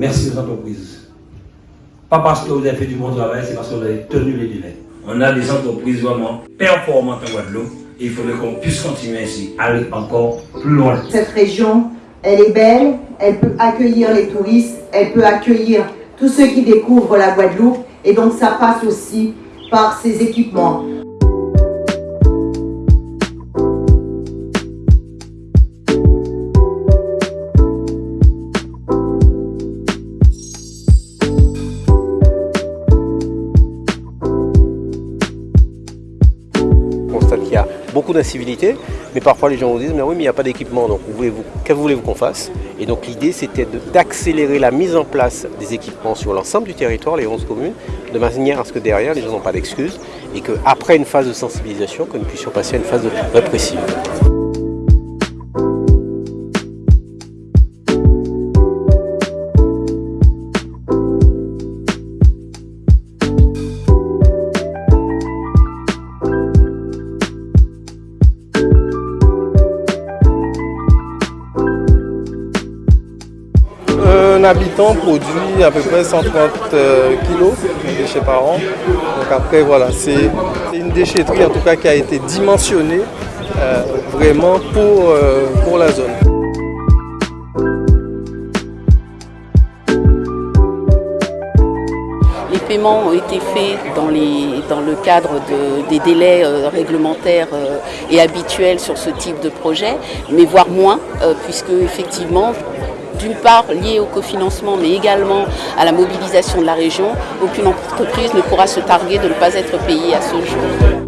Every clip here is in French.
merci aux entreprises. Pas parce que vous avez fait du bon travail, c'est parce que vous avez tenu les délais. On a des entreprises vraiment performantes en Guadeloupe et il faudrait qu'on puisse continuer ainsi, aller encore plus loin. Cette région, elle est belle, elle peut accueillir les touristes, elle peut accueillir tous ceux qui découvrent la Guadeloupe et donc ça passe aussi par ces équipements. Beaucoup d'incivilité, mais parfois les gens vous disent mais oui mais il n'y a pas d'équipement, donc que voulez-vous qu'on fasse? Et donc l'idée c'était d'accélérer la mise en place des équipements sur l'ensemble du territoire, les 11 communes, de manière à ce que derrière les gens n'ont pas d'excuses et qu'après une phase de sensibilisation, que nous puissions passer à une phase de répressive. Un habitant produit à peu près 130 euh, kg de déchets par an. Donc après voilà, c'est une déchetterie en tout cas qui a été dimensionnée euh, vraiment pour, euh, pour la zone. Les paiements ont été faits dans, les, dans le cadre de, des délais réglementaires et habituels sur ce type de projet, mais voire moins, puisque effectivement d'une part lié au cofinancement, mais également à la mobilisation de la région, aucune entreprise ne pourra se targuer de ne pas être payée à ce jour.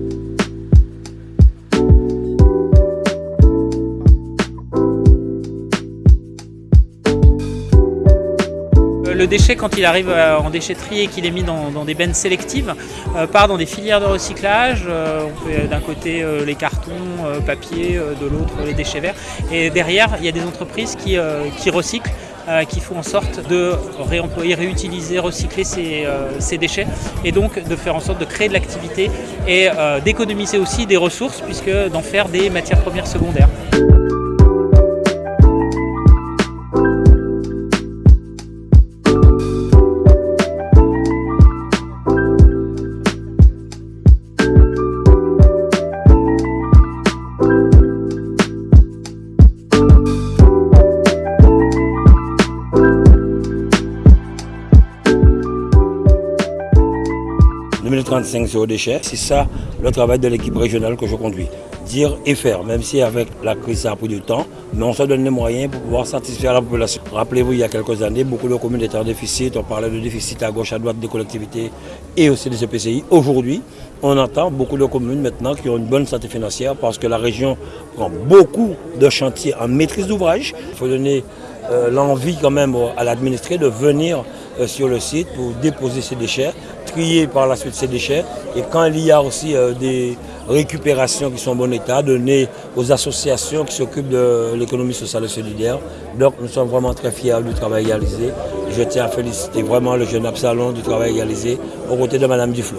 Le déchet, quand il arrive euh, en déchetterie et qu'il est mis dans, des bennes sélectives, euh, part dans des filières de recyclage. Euh, on fait d'un côté les cartons, papier, de l'autre les déchets verts. Et derrière, il y a des entreprises qui, recyclent. qui font en sorte de réemployer, réutiliser, recycler ces, déchets et donc de faire en sorte de créer de l'activité et d'économiser aussi des ressources puisque d'en faire des matières premières secondaires. 2035 sur déchets. C'est ça le travail de l'équipe régionale que je conduis. Dire et faire, même si avec la crise ça a pris du temps, mais on se donne les moyens pour pouvoir satisfaire la population. Rappelez-vous, il y a quelques années, beaucoup de communes étaient en déficit, on parlait de déficit à gauche, à droite des collectivités et aussi des EPCI. Aujourd'hui, on entend beaucoup de communes maintenant qui ont une bonne santé financière parce que la région prend beaucoup de chantiers en maîtrise d'ouvrage. Il faut donner euh, l'envie quand même à l'administré de venir euh, sur le site pour déposer ses déchets, trier par la suite ses déchets. Et quand il y a aussi euh, des récupérations qui sont en bon état, donner aux associations qui s'occupent de l'économie sociale et solidaire. Donc nous sommes vraiment très fiers du travail réalisé. Je tiens à féliciter vraiment le jeune Absalon du travail réalisé aux côtés de Madame Duflo.